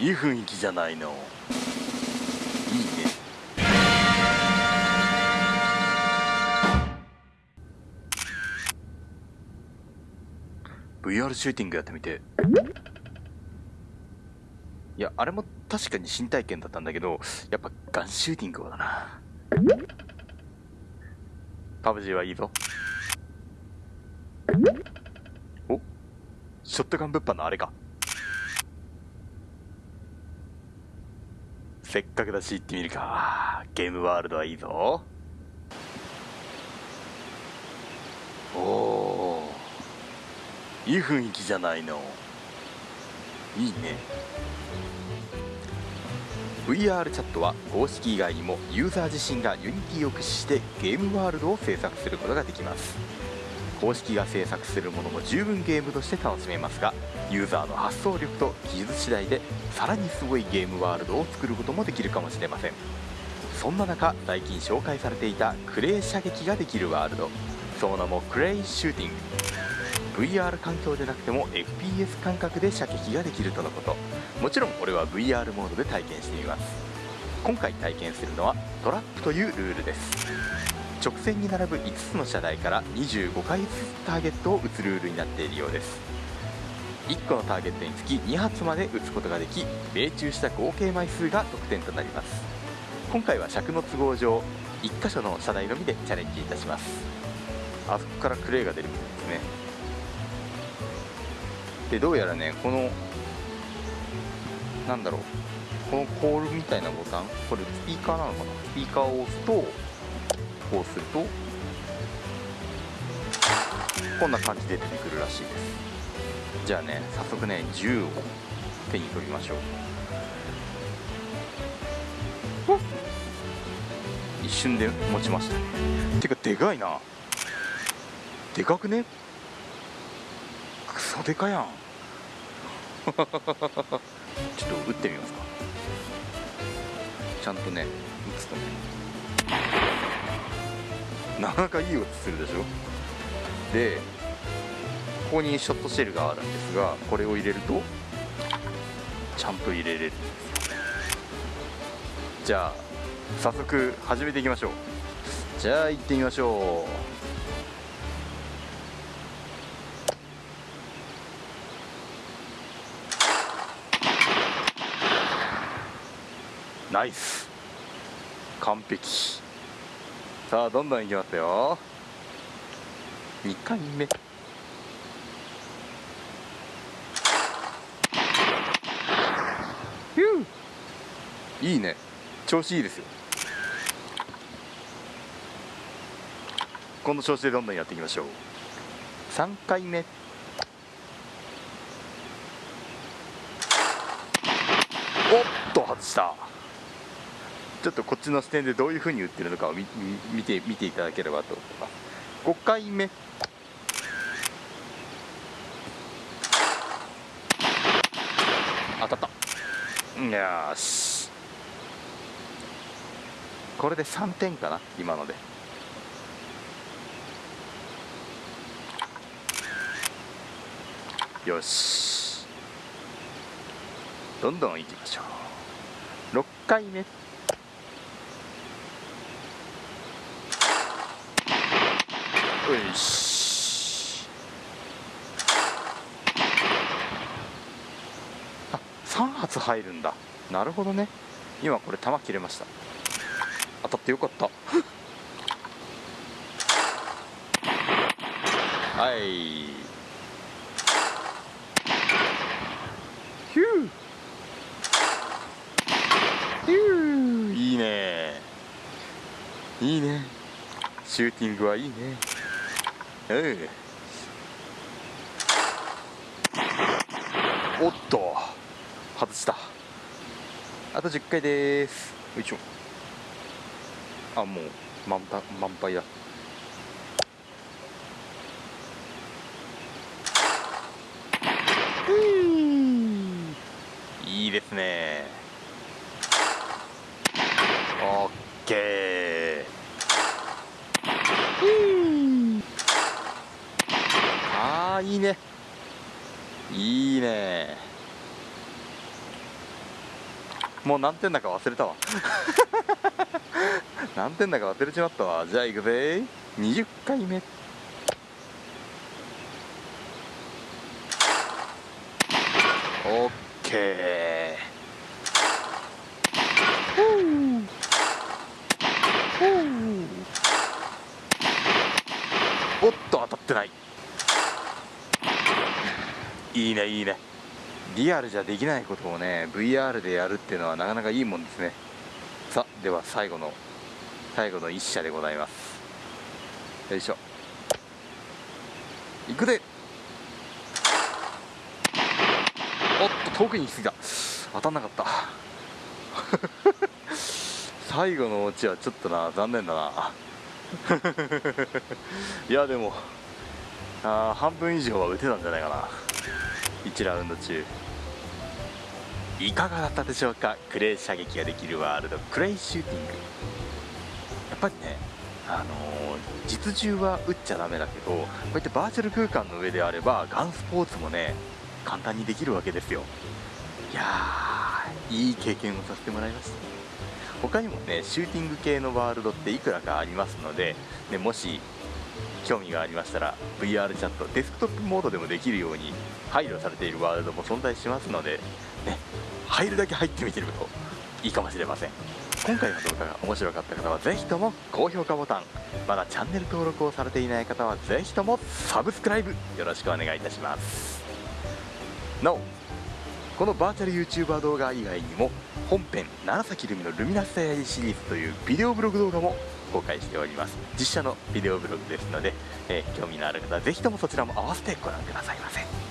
いい雰囲気じゃないの。いいね。VR シューティングやってみて。いやあれも確かに新体験だったんだけどやっぱガンシューティングだな。パブ G はいいぞ。お？ショットガン物販のあれか。せっかくだし行ってみるか。ゲームワールドはいいぞ。おおいい雰囲気じゃないの。いいね。VR チャットは公式以外にもユーザー自身が Unity を駆使してゲームワールドを制作することができます。公式が制作するものも十分ゲームとして楽しめますがユーザーの発想力と技術次第でさらにすごいゲームワールドを作ることもできるかもしれません。そんな中最近紹介されていたクレイ射撃ができるワールド。その名もクレイシューティング。VR 環境でなくても FPS 感覚で射撃ができるとのこと。もちろん俺は VR モードで体験してみます。今回体験するのはトラップというルールです。直線に並ぶ5つの射台から25回ずつターゲットを撃つルールになっているようです。1個のターゲットにつき2発まで撃つことができ命中した合計枚数が得点となります。今回は尺の都合上1箇所の射台のみでチャレンジいたします。あそこからクレーが出るみたいですね。でどうやらねこのなんだろうこのコールみたいなボタンこれスピーカーなのかな？スピーカーを押すとこうするとこんな感じで出てくるらしいです。じゃあね早速ね銃を手に取りましょう。一瞬で持ちましたね。てかでかいな。でかくね？クソでかやん。ちょっと撃ってみますか。ちゃんとね打つとね。なかなかいい音するでしょ？でここにショットシェルがあるんですがこれを入れるとちゃんと入れれる。じゃあ早速始めていきましょう。じゃあ行ってみましょう。ナイス。完璧。さあどんどんいきますよ。2回目。いいね。調子いいですよ。この調子でどんどんやっていきましょう。3回目。おっと外した。ちょっとこっちの視点でどういうふうに打ってるのかを見て見ていただければと思います。5回目。当たった。よし。これで3点かな今ので。よし。どんどんいきましょう。6回目。よし。あ3発入るんだ。なるほどね。今これ弾切れました。当たってよかった。はい。ヒュー。ヒュー。いいね。いいね。シューティングはいいね。うん。おっと。外した。あと10回です。よいしょ。あもう満タ満杯だ。いいですね。オッケー。ああいいね。いいね。もう何点だか忘れたわ。何点だか忘れちまったわ。じゃあ行くぜ。20回目。オッケー。おっと当たってない。いいねいいね。リアルじゃできないことをね VR でやるっていうのはなかなかいいもんですね。さあでは最後の最後の一射でございます。よいしょ。いくで。おっと遠くに行き過ぎた。当たんなかった。最後のオチはちょっとな残念だな。いやでもあ半分以上は打てたんじゃないかな。1ラウンド中。いかがだったでしょうか？クレイ射撃ができるワールドクレイシューティング。ぱりねあの、実銃は撃っちゃダメだけどこうやってバーチャル空間の上であればガンスポーツもね簡単にできるわけですよ。いやーいい経験をさせてもらいました。他にもねシューティング系のワールドっていくらかありますので、ね、もし興味がありましたら VR チャットデスクトップモードでもできるように配慮されているワールドも存在しますので、ね、入るだけ入ってみてるといいかもしれません。今回の動画が面白かった方はぜひとも高評価ボタンまだチャンネル登録をされていない方はぜひともサブスクライブよろしくお願いいたします。なおこのバーチャル YouTuber 動画以外にも本編楢崎ルミのルミナスタヤシリーズというビデオブログ動画も公開しております。実写のビデオブログですので、えー、興味のある方はぜひともそちらも合わせてご覧くださいませ。